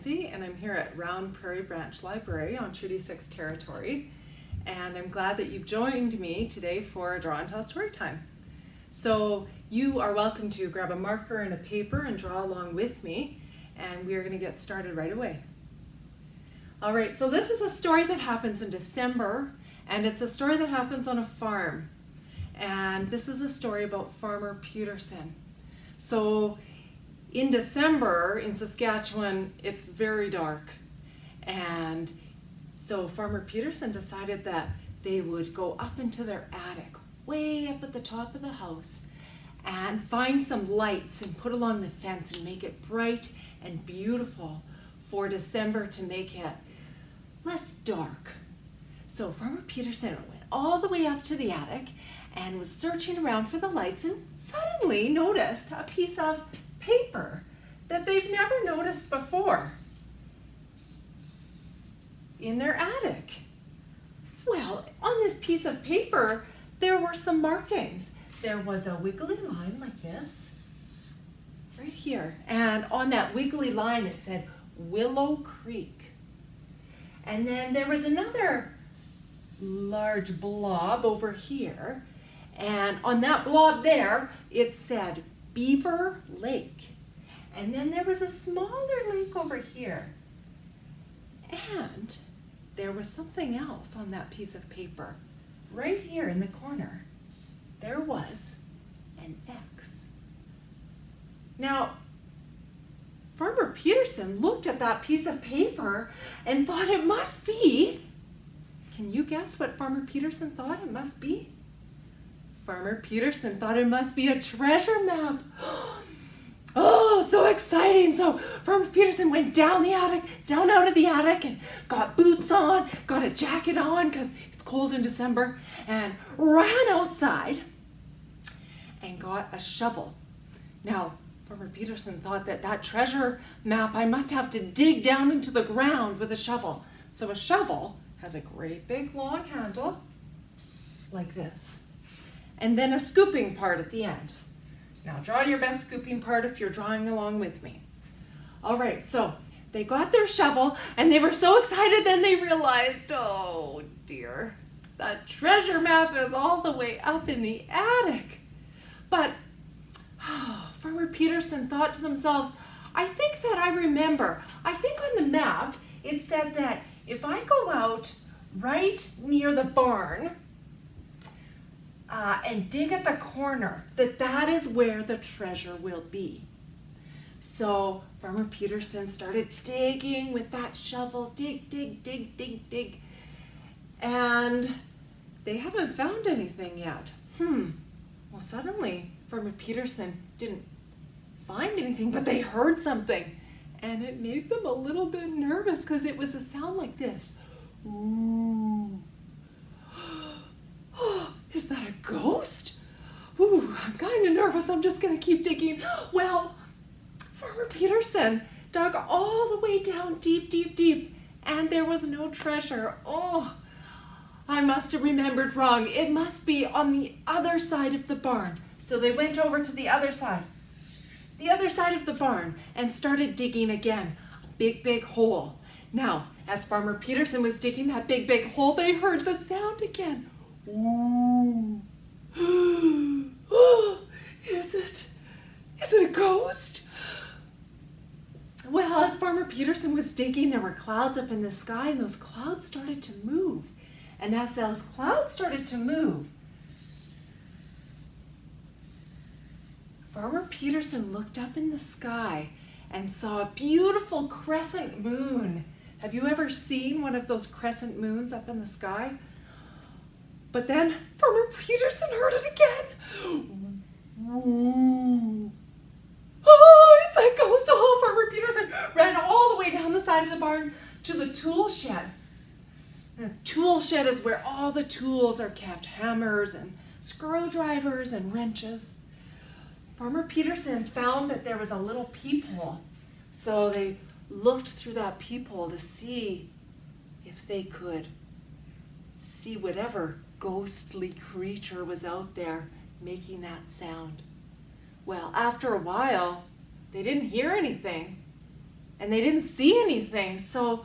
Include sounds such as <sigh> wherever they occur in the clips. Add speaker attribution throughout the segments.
Speaker 1: Mackenzie, and I'm here at Round Prairie Branch Library on Treaty 6 territory. And I'm glad that you've joined me today for Draw and Tell Story Time. So you are welcome to grab a marker and a paper and draw along with me, and we are going to get started right away. All right, so this is a story that happens in December, and it's a story that happens on a farm. And this is a story about Farmer Peterson. So in December in Saskatchewan, it's very dark. And so Farmer Peterson decided that they would go up into their attic, way up at the top of the house, and find some lights and put along the fence and make it bright and beautiful for December to make it less dark. So Farmer Peterson went all the way up to the attic and was searching around for the lights and suddenly noticed a piece of paper that they've never noticed before in their attic. Well, on this piece of paper, there were some markings. There was a wiggly line like this, right here. And on that wiggly line, it said Willow Creek. And then there was another large blob over here. And on that blob there, it said Beaver Lake. And then there was a smaller lake over here. And there was something else on that piece of paper. Right here in the corner, there was an X. Now, Farmer Peterson looked at that piece of paper and thought it must be. Can you guess what Farmer Peterson thought it must be? Farmer Peterson thought it must be a treasure map. <gasps> Oh, so exciting. So Farmer Peterson went down the attic, down out of the attic and got boots on, got a jacket on because it's cold in December and ran outside and got a shovel. Now, Farmer Peterson thought that that treasure map, I must have to dig down into the ground with a shovel. So a shovel has a great big long handle like this and then a scooping part at the end. Now draw your best scooping part if you're drawing along with me. All right, so they got their shovel and they were so excited then they realized, oh dear, that treasure map is all the way up in the attic. But oh, <sighs> Farmer Peterson thought to themselves, I think that I remember, I think on the map it said that if I go out right near the barn, uh, and dig at the corner, that that is where the treasure will be. So Farmer Peterson started digging with that shovel, dig, dig, dig, dig, dig, and they haven't found anything yet. Hmm, well suddenly Farmer Peterson didn't find anything, but they heard something, and it made them a little bit nervous because it was a sound like this. Ooh. Is that a ghost? Ooh, I'm kind of nervous. I'm just going to keep digging. Well, Farmer Peterson dug all the way down deep, deep, deep, and there was no treasure. Oh, I must have remembered wrong. It must be on the other side of the barn. So they went over to the other side, the other side of the barn, and started digging again. A big, big hole. Now, as Farmer Peterson was digging that big, big hole, they heard the sound again. Ooh. oh, is it? Is it a ghost? Well, as Farmer Peterson was digging, there were clouds up in the sky, and those clouds started to move. And as those clouds started to move, Farmer Peterson looked up in the sky and saw a beautiful crescent moon. Have you ever seen one of those crescent moons up in the sky? But then Farmer Peterson heard it again. Oh, it's a ghost. Oh, Farmer Peterson ran all the way down the side of the barn to the tool shed. The tool shed is where all the tools are kept, hammers and screwdrivers and wrenches. Farmer Peterson found that there was a little peephole. So they looked through that peephole to see if they could see whatever ghostly creature was out there making that sound. Well, after a while, they didn't hear anything. and they didn't see anything. So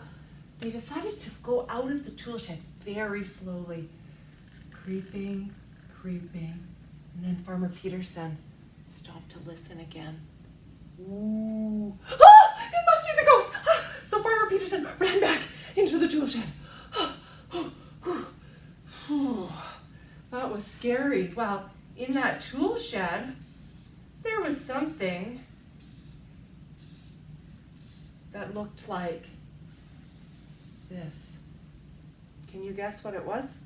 Speaker 1: they decided to go out of the tool shed very slowly, creeping, creeping. And then Farmer Peterson stopped to listen again. Ooh. Ah! It must be the ghost! Ah! So Farmer Peterson ran back into the tool shed. That was scary. Well, in that tool shed, there was something that looked like this. Can you guess what it was?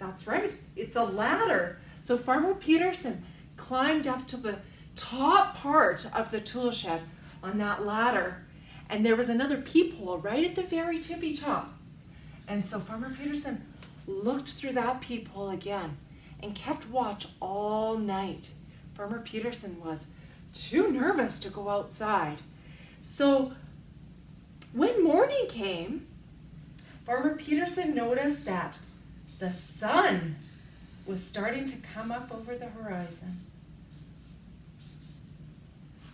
Speaker 1: That's right, it's a ladder. So Farmer Peterson climbed up to the top part of the tool shed on that ladder, and there was another peephole right at the very tippy top. And so Farmer Peterson looked through that peephole again and kept watch all night. Farmer Peterson was too nervous to go outside. So when morning came, Farmer Peterson noticed that the sun was starting to come up over the horizon.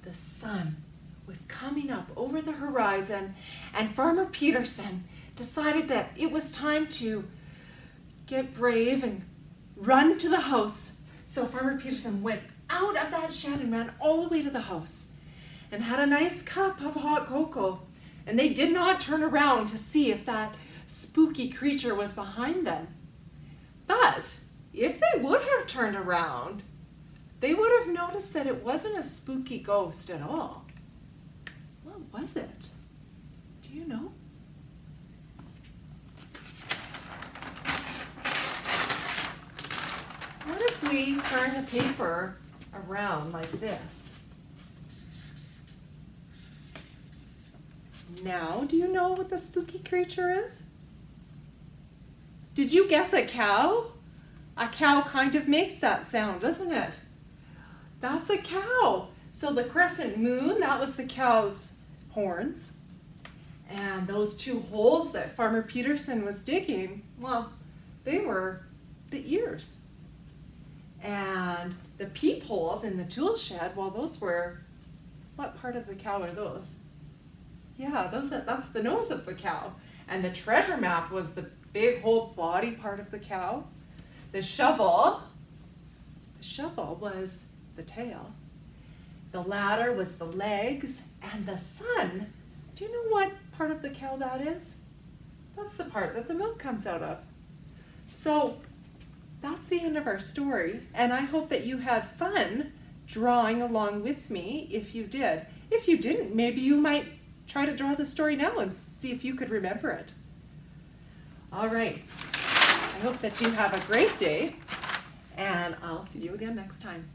Speaker 1: The sun was coming up over the horizon, and Farmer Peterson decided that it was time to get brave and run to the house. So Farmer Peterson went out of that shed and ran all the way to the house and had a nice cup of hot cocoa. And they did not turn around to see if that spooky creature was behind them. But if they would have turned around, they would have noticed that it wasn't a spooky ghost at all. What was it? Do you know? What if we turn the paper around like this? Now, do you know what the spooky creature is? Did you guess a cow? A cow kind of makes that sound, doesn't it? That's a cow. So the crescent moon, that was the cow's horns. And those two holes that Farmer Peterson was digging, well, they were the ears. And the peepholes in the tool shed, well, those were, what part of the cow are those? Yeah, those that's the nose of the cow. And the treasure map was the big whole body part of the cow. The shovel, the shovel was the tail. The ladder was the legs, and the sun, do you know what part of the cow that is? That's the part that the milk comes out of. So that's the end of our story, and I hope that you had fun drawing along with me if you did. If you didn't, maybe you might try to draw the story now and see if you could remember it. All right, I hope that you have a great day, and I'll see you again next time.